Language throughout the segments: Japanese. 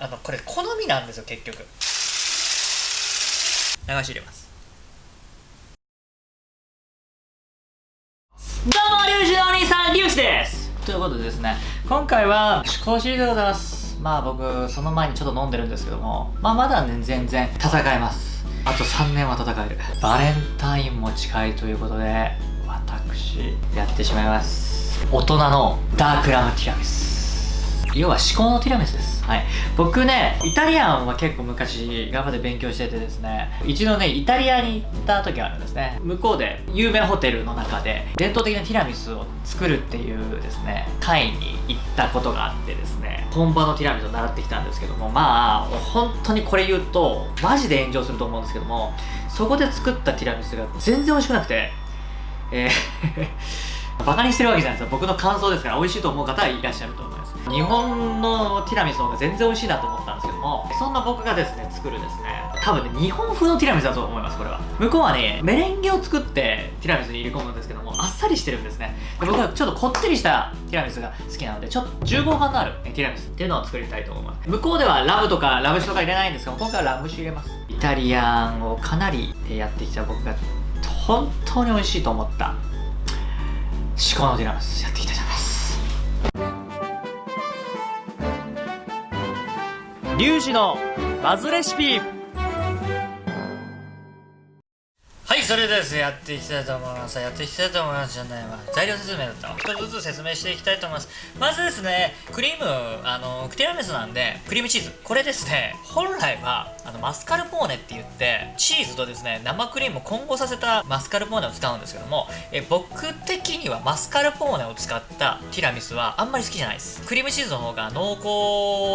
あのこれ好みなんですよ結局。流し入れます。どうもリュウジのお兄さんリュウジです。ということでですね今回は試行シーズでございます。まあ僕その前にちょっと飲んでるんですけどもまあまだね全然戦えます。あと3年は戦える。バレンタインも近いということで私やってしまいます。大人のダークラムティラミス。要は至高のティラミスです。はい。僕ねイタリアンは結構昔頑張って勉強しててですね。一度ねイタリアに行った時があるんですね。向こうで有名ホテルの中で伝統的なティラミスを作るっていうですね会に行ったことがあってですね。本場のティラミスを習ってきたんですけどもまあ本当にこれ言うとマジで炎上すると思うんですけどもそこで作ったティラミスが全然美味しくなくてえーバカにしてるわけじゃないですよ。僕の感想ですから美味しいと思う方はいらっしゃると思います。日本のティラミスの方が全然美味しいなと思ったんですけどもそんな僕がですね作るですね多分ね日本風のティラミスだと思いますこれは。向こうはねメレンゲを作ってティラミスに入れ込むんですけどもあっさりしてるんですね。で僕はちょっとこってりしたティラミスが好きなのでちょっと重厚感のあるティラミスっていうのを作りたいと思います。向こうではラムとかラム酒とか入れないんですけど今回はラム酒入れます。イタリアンをかなりやってきた僕が本当に美味しいと思った。至高のディラムスやっていきたいと思います。リュウジのバズレシピ。それですやっていきたいと思います。やっていきたいと思いますじゃないわ。材料説明だったわ一つずつ説明していきたいと思います。まずですねクリームあのティラミスなんでクリームチーズ。これですね本来はあのマスカルポーネって言ってチーズとですね生クリームを混合させたマスカルポーネを使うんですけどもえ僕的にはマスカルポーネを使ったティラミスはあんまり好きじゃないです。クリームチーズの方が濃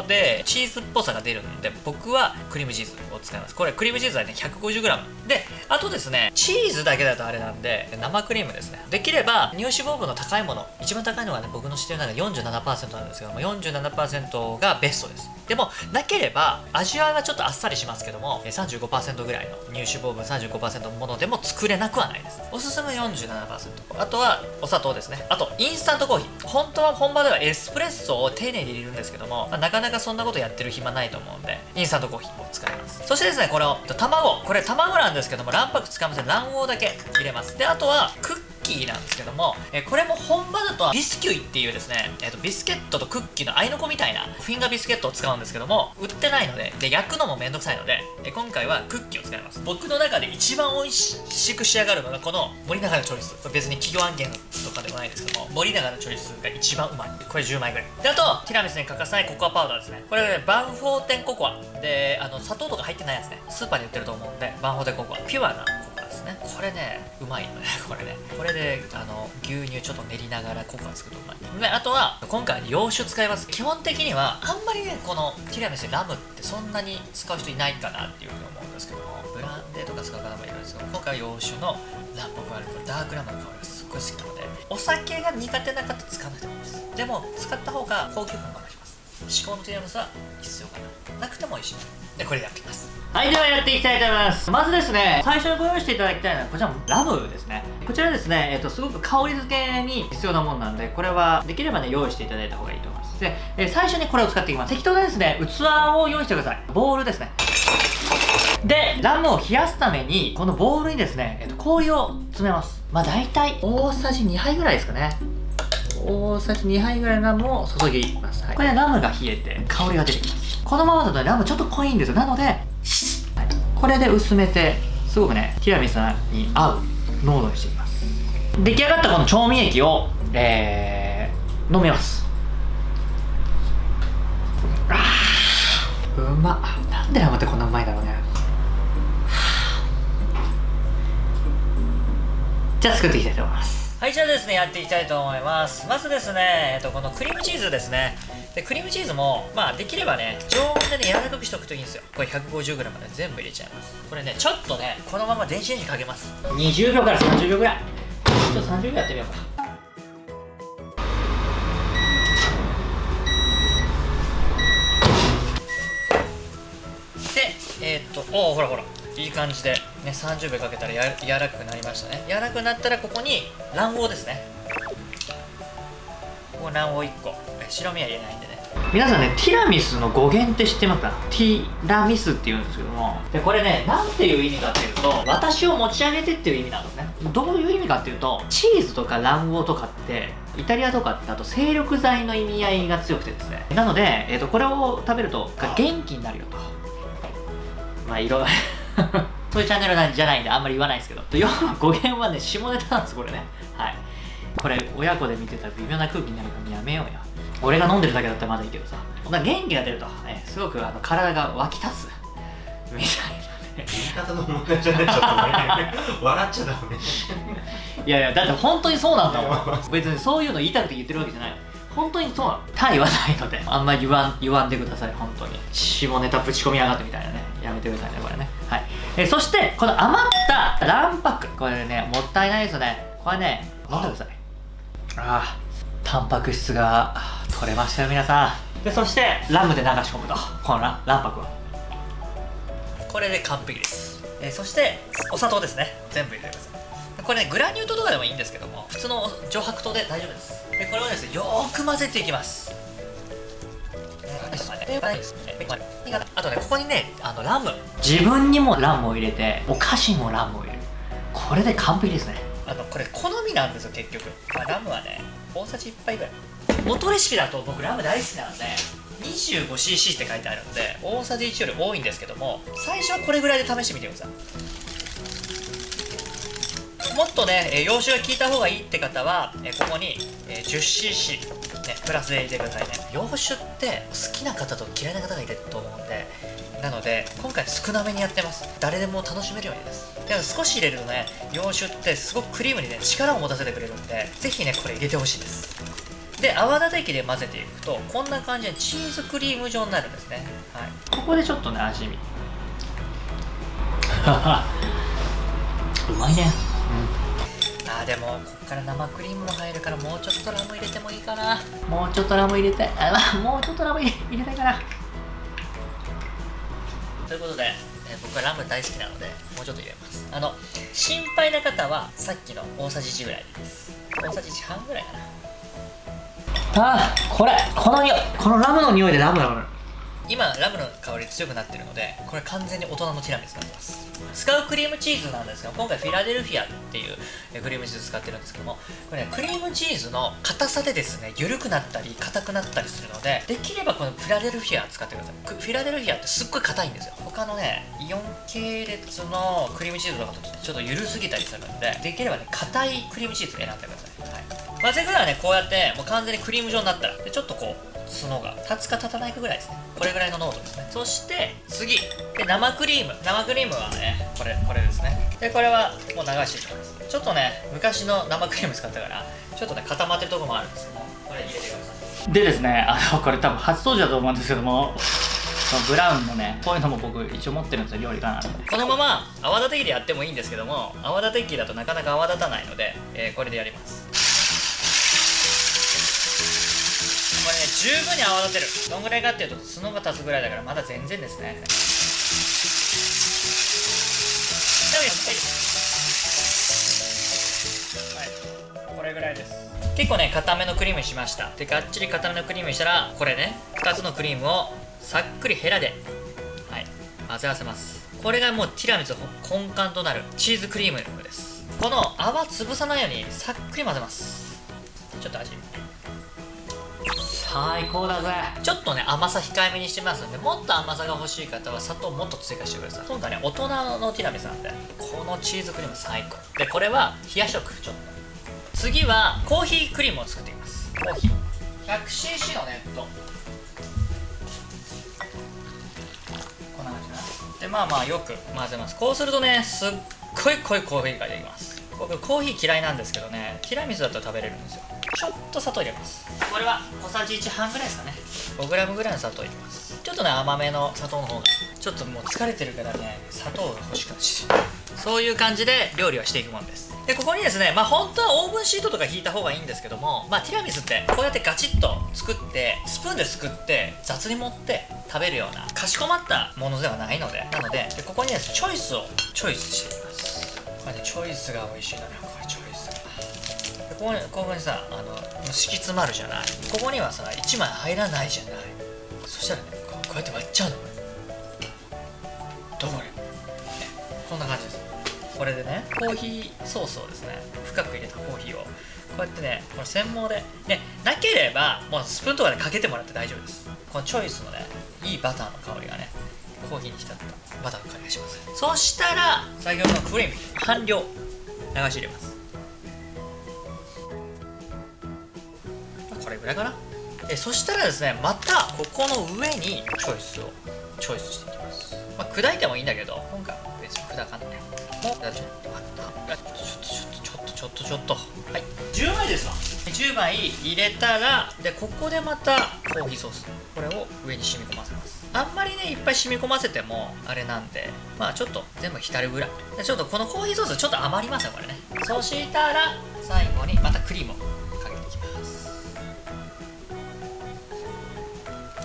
厚でチーズっぽさが出るんで僕はクリームチーズを使います。これクリームチーズはね 150g であとですねチーズだけだとあれなんで生クリームですね。できれば乳脂肪分の高いもの一番高いのがね僕の知ってる中で47%なんですけども47%がベストです。でもなければ味わいはちょっとあっさりしますけども35%ぐらいの乳脂肪分35%のものでも作れなくはないです。おすすめ47%あとはお砂糖ですね。あとインスタントコーヒー。本当は本場ではエスプレッソを丁寧に入れるんですけども、まあ、なかなかそんなことやってる暇ないと思うんでインスタントコーヒーを使います。そしてですねこれを卵。これ卵なんですけども卵白使いません。卵黄だけ入れます。であとはクッキーなんですけども、えこれも本場だとビスキュイっていうですね、えーと、ビスケットとクッキーの合いの子みたいなフィンガービスケットを使うんですけども売ってないのでで焼くのもめんどくさいので、え今回はクッキーを使います。僕の中で一番美味しく仕上がるのがこの森永のチョイス。別に企業案件とかでもないですけども森永のチョイスが一番うまい。これ10枚ぐらい。であとティラミスに欠かせないココアパウダーですね。これ、ね、バンフォーテンココア。であの砂糖とか入ってないやつね。スーパーで売ってると思うんでバンフォーテンココア。ピュアなですね。これねうまいのね これね。これであの牛乳ちょっと練りながらココア作るとうまい。であとは今回は洋酒使います。基本的にはあんまりねこのティラミスラムってそんなに使う人いないかなっていうふうに思うんですけども。ブランデーとか使う方もいるんですけど今回は洋酒のラン僕はダークラムの香りがすっごい好きなのでお酒が苦手な方使わないと思います。でも使った方が高級感が増します。至高のティラミスは必要かな。なくても美味しでこれやっていきます。はいではやっていきたいと思います。まずですね最初にご用意していただきたいのはこちらのラムですね。こちらですね、えっと、すごく香り付けに必要なものなんでこれはできればね用意していただいた方がいいと思います。で、え最初にこれを使っていきます。適当でですね。器を用意してください。ボウルですね。でラムを冷やすためにこのボウルにですね、えっと、氷を詰めます。まあ大体大さじ2杯ぐらいですかね。大さじ2杯ぐらいのラムを注ぎます、はい、これでラムが冷えて香りが出てきます。このままだとラムちょっと濃いんですよ。なので、はい、これで薄めてすごくねティラミスに合う濃度にしていきます。出来上がったこの調味液を、えー、飲みます。うまなんでラムってこんなうまいんだろうね。じゃあ作っていきたいと思いますはいじゃあですねやっていきたいと思います。まずですね、えっと、このクリームチーズですね。でクリームチーズもまあできればね常温でね柔らかくしておくといいんですよ。これ 150g まで全部入れちゃいます。これねちょっとねこのまま電子レンジかけます。20秒から30秒ぐらい。ちょっと30秒やってみようか。でえー、っとおおほらほらいい感じで、ね、30秒かけたらや柔らかくなりましたね。柔らかくなったらここに卵黄ですね。ここ卵黄1個。白身は入れないんでね。皆さんねティラミスの語源って知ってますか？ティラミスって言うんですけども。でこれね何ていう意味かっていうと私を持ち上げてっていう意味なんですね。どういう意味かっていうとチーズとか卵黄とかってイタリアとかってあと精力剤の意味合いが強くてですね。なので、えーと、これを食べると元気になるよと。まあいろいろ そういうチャンネルなんじゃないんであんまり言わないですけど。要は語源はね下ネタなんですこれね。はい。これ親子で見てたら微妙な空気になるからやめようよ俺が飲んでるだけだったらまだいいけどさ。元気が出ると、えすごくあの体が湧き立つ。みたいな言い方の問題じゃないちょっとね笑っちゃダメ。いやいやだって本当にそうなんだもん。別にそういうの言いたくて言ってるわけじゃない本当にそうなの他言わないのであんまり言わん言わんでください本当に。下ネタぶち込みやがってみたいなねやめてくださいねこれね。はい。えそしてこの余った卵白これねもったいないですよね。これね飲んでください。ああタンパク質が取れましたよ皆さん。でそしてラムで流し込むと。この卵白をこれで完璧です、え、そしてお砂糖ですね。全部入れてください。これねグラニュー糖とかでもいいんですけども普通の上白糖で大丈夫です。でこれをですねよーく混ぜていきます。あとねここにねあのラム。自分にもラムを入れてお菓子にもラムを入れる。これで完璧ですね。あのこれ好みなんですよ結局、まあ、ラムはね大さじ1杯ぐらい。元レシピだと僕ラム大好きなんで 25cc って書いてあるので大さじ1より多いんですけども最初はこれぐらいで試してみてくださいもっとね洋酒が効いた方がいいって方はここに 10cc、ね、プラスで入れてくださいね。洋酒って好きな方と嫌いな方がいると思うんでなので今回少なめにやってます。誰でも楽しめるようにです。でも少し入れるとね洋酒ってすごくクリームにね力を持たせてくれるんでぜひねこれ入れてほしいです。で泡立て器で混ぜていくとこんな感じでチーズクリーム状になるんですね、はい、ここでちょっとね味見。うまいねうんあでもこっから生クリームも入るからもうちょっとラム入れてもいいかな。もうちょっとラム入れたいあもうちょっとラム入れたいかな。ということで、え、僕はラム大好きなのでもうちょっと入れます。あの心配な方はさっきの大さじ1ぐらいです。大さじ1半ぐらいかな。あーこれこの匂いこのラムの匂いでラムラム今ラムの香り強くなってるのでこれ完全に大人のティラミスになってます。使うクリームチーズなんですが今回フィラデルフィアっていうクリームチーズ使ってるんですけどもこれねクリームチーズの硬さでですね緩くなったり硬くなったりするのでできればこのフィラデルフィア使ってください。フィラデルフィアってすっごい硬いんですよ。他のねイオン系列のクリームチーズとかとちょっと緩すぎたりするんでできればね硬いクリームチーズ選んでください、はい、混ぜ具合はねこうやってもう完全にクリーム状になったらでちょっとこう角が立つか立たないかぐらいですね。これぐらいの濃度ですね。そして次。で生クリーム。生クリームはねこれこれですね。でこれはもう流していきます。ちょっとね昔の生クリーム使ったからちょっとね固まってるとこもあるんですけどもこれ入れてください。でですねあのこれ多分初登場だと思うんですけどもブラウンのねこういうのも僕一応持ってるんですよ料理家なこのまま泡立て器でやってもいいんですけども泡立て器だとなかなか泡立たないので、えー、これでやりますこれね十分に泡立てる。どんぐらいかっていうと角が立つぐらいだからまだ全然ですね。はい。これぐらいです。結構ね固めのクリームにしました。でがっちり固めのクリームにしたらこれね2つのクリームをさっくりヘラではい混ぜ合わせます。これがもうティラミス根幹となるチーズクリームです。この泡潰さないようにさっくり混ぜます。ちょっと味最高だぜ。ちょっとね甘さ控えめにしてますんでもっと甘さが欲しい方は砂糖もっと追加してください。今度はね大人のティラミスなんでこのチーズクリーム最高。でこれは冷や食ちょっと。次はコーヒークリームを作っていきます。コーヒー。100cc のネットこんな感じかな。でまあまあよく混ぜます。こうするとねすっごい濃いコーヒーができます僕コーヒー嫌いなんですけどねティラミスだと食べれるんですよ。ちょっと砂糖入れます。これは小さじ1半ぐらいですかね。5g ぐらいの砂糖入れます。ちょっとね甘めの砂糖の方がちょっともう疲れてるからね砂糖が欲しくなっちゃうそういう感じで料理はしていくもんです。でここにですねまあ本当はオーブンシートとか引いた方がいいんですけどもまあティラミスってこうやってガチッと作ってスプーンですくって雑に盛って食べるようなかしこまったものではないので。なのででここにです。ねチョイスをチョイスしていきますこれねチョイスが美味しいのよこれチョイスここにここにさあの敷き詰まるじゃない。ここにはさ1枚入らないじゃない。そしたらねこうやって割っちゃうの。これどうこれ、ね、こんな感じです。これでねコーヒーソースをですね深く入れたコーヒーをこうやってねこの専門でねなければもうスプーンとかでかけてもらって大丈夫です。このチョイスのねいいバターの香りがね。コーヒーに浸ったバターの香りがします。そしたら先ほどのクリーム半量流し入れます。これぐらいかな。えそしたらですねまたここの上にチョイスをチョイスしていきます、まあ、砕いてもいいんだけど今回は別に砕かないもうちょっとあった。ちょっとちょっとちょっとちょっと。はい。10枚ですわ10枚入れたらでここでまたコーヒーソース。これを上に染み込ませますあんまりねいっぱい染み込ませてもあれなんでまあちょっと全部浸るぐらい。ちょっとこのコーヒーソースちょっと余りますよこれね。そしたら最後にまたクリームをかけていきます。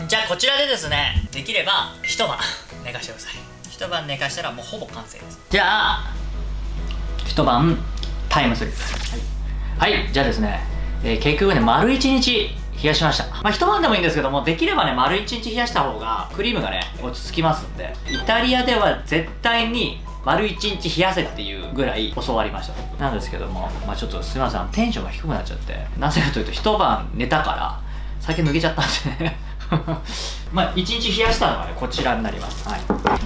じゃあこちらでですねできれば一晩寝かしてください。一晩寝かしたらもうほぼ完成です。じゃあ一晩タイムスリップ。はい、はい、じゃあですね、えー、結局ね丸一日冷やしました。まあ一晩でもいいんですけどもできればね丸一日冷やした方がクリームがね落ち着きますんでイタリアでは絶対に丸一日冷やせっていうぐらい教わりました。なんですけどもまあちょっとすみませんテンションが低くなっちゃってなぜかというと一晩寝たから酒抜けちゃったんでね。まあ1日冷やしたのはねこちらになります、はい、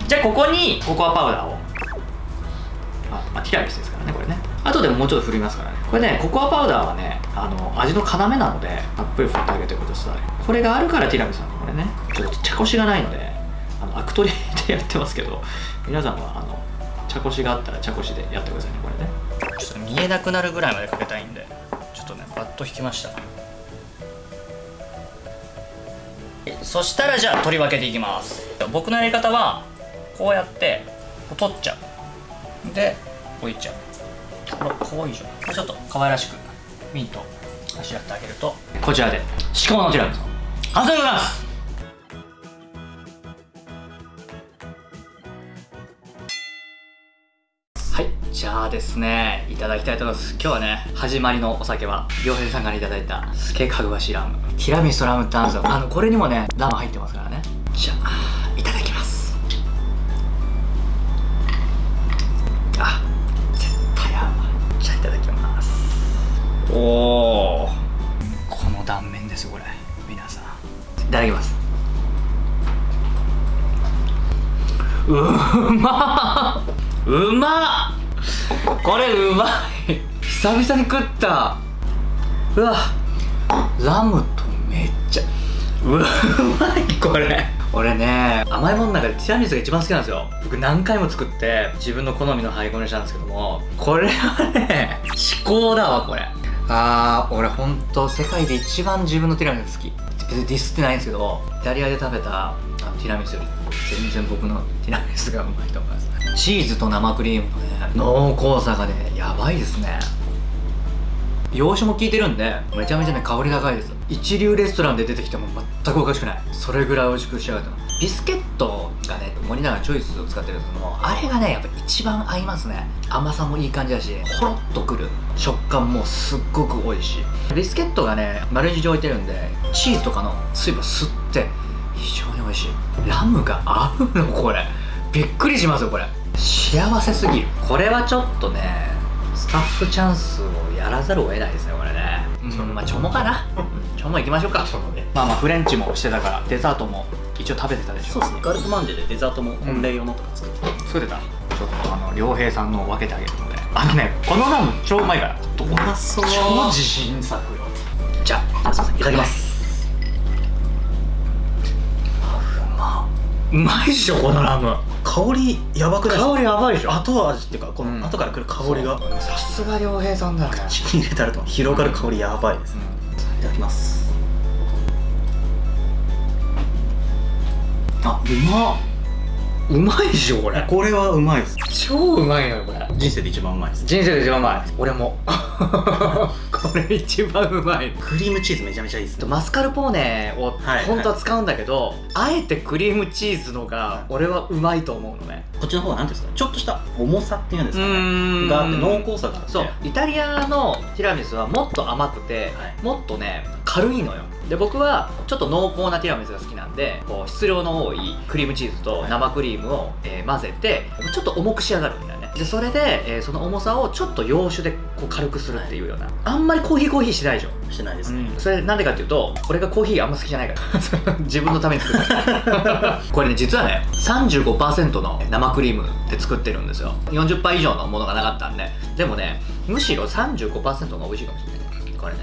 じゃあここにココアパウダーを。あ、まあ、ティラミスですからね。後でももうちょっと振りますからね。これねココアパウダーはねあの味の要なのでたっぷり振ってあげてください。これがあるからティラミスなのこれね。ちょっと茶こしがないのであのアク取りでやってますけど皆さんはあの茶こしがあったら茶こしでやってくださいねこれね。ちょっと見えなくなるぐらいまでかけたいんでちょっとねバッと引きました。そしたらじゃあ取り分けていきます。僕のやり方はこうやって取っちゃう。で置いちゃう。いいじゃん。ちょっと可愛らしくミントあしらってあげると。こちらで。至高のティラミス完成でございます。はい。じゃあですねいただきたいと思います。今日はね始まりのお酒は良平さんからいただいたスケかぐわしラム。ティラミスとラムってあるんですよ。あのこれにもねラム入ってますからね。じゃあこれうまい。久々に食った。うわ。ラムとめっちゃ。うまいこれ。俺ね甘いものの中でティラミスが一番好きなんですよ。僕何回も作って自分の好みの配合にしたんですけども。これはね至高だわこれ。あー俺ほんと世界で一番自分のティラミス好き。別にディスってないんですけどイタリアで食べたティラミスより全然僕のティラミスがうまいと思います。チーズと生クリームのね濃厚さがねやばいですね。洋酒も効いてるんでめちゃめちゃね香り高いです。一流レストランで出てきても全くおかしくない。それぐらい美味しく仕上がってます。ビスケットがね森永チョイスを使ってるんですけどもあれがねやっぱ一番合いますね。甘さもいい感じだしほろっとくる食感もすっごく美味しい。ビスケットがね丸一置いてるんでチーズとかの水分吸って非常に美味しい。ラムが合うのこれ。びっくりしますよこれ。幸せすぎる。これはちょっとねスタッフチャンスをやらざるを得ないですねこれね、うん、まあチョモかな。チョモ行きましょうか。チョモね。まあまあフレンチもしてたからデザートも一応食べてたでしょ。そうですね。ガルトマンジェでデザートも本命用のとか作って、作ってたちょっとあの良平さんの分けてあげるので。あのねこのラム超うまいから。うまそう。超自信作よ。じゃあすいません。いただきますうまいっしょこのラム。香りやばくない香りやばいでしょ。後味っていうかこうん。の後から来る香りが。さすが良平さんだよね口に入れたらと広がる香りやばいです、いただきます。あうまっ。うまいっしょこれ。これはうまいです。超うまいのよこれ人生で一番うまいです。人生で一番うまい。俺も。これ一番うまい。クリームチーズめちゃめちゃいいですね。マスカルポーネをはい。本当は使うんだけど、あえてクリームチーズのが俺はうまいと思うのね。こっちの方は何ていうんですか？ちょっとした重さっていうんですかね。があって濃厚さがあって。そう。イタリアのティラミスはもっと甘くて、はい。もっとね軽いのよ。で僕はちょっと濃厚なティラミスが好きなんでこう質量の多いクリームチーズと生クリームを、えー混ぜてちょっと重く仕上がるんだよねでそれで、えーその重さをちょっと洋酒でこう軽くするっていうような、あんまりコーヒーコーヒーしないでしょ。してないです。ね、それなんでかっていうと俺がコーヒーあんま好きじゃないから。自分のために作った これね実はね35%の生クリームで作ってるんですよ。40杯以上のものがなかったんで。でもねむしろ35%が美味しいかもしれない。これね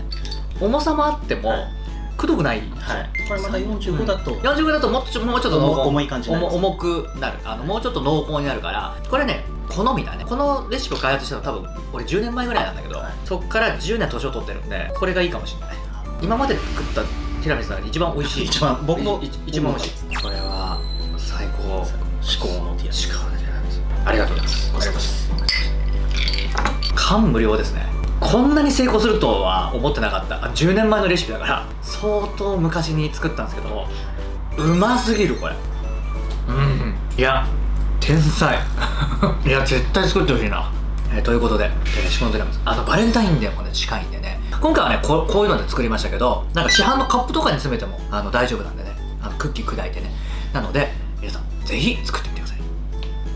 重さもあっても、はい。くどくないはい。これまた45だと、45だともうちょもうちょっと濃厚。重重い感じ重くなる。あのもうちょっと濃厚になるから。これね好みだね。このレシピを開発したの多分俺10年前ぐらいなんだけど、はい。そっから10年年を取ってるんでこれがいいかもしれない。今まで作ったティラミスの中で一番美味しい。一番僕も。い一番美味しい。これは最高。至高のティラミス。ありがとうございますありがとうございます。感無量ですね。こんなに成功するとは思ってなかった。あ10年前のレシピだから。相当昔に作ったんですけどうますぎるこれ。うん。いや天才 いや絶対作ってほしいな、えーということで、えー、シコンティラミスあのバレンタインデーもね近いんでね。今回はねこうこういうので作りましたけどなんか市販のカップとかに詰めてもあの大丈夫なんでね。あのクッキー砕いてね。なので皆さんぜひ作ってみてください。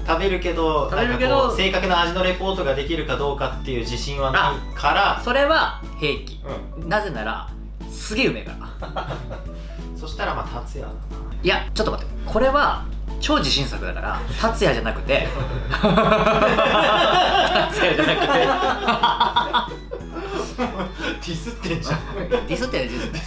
食べるけど食べるけど正確な味のレポートができるかどうかっていう自信はないから。それは平気。うなぜならすげえうめえから。ん そしたらまあ達也だいやちょっと待って。これは超自信作だから達也じゃなくて。達也じゃなくて。なディスってんじゃん。ディスってるディスってる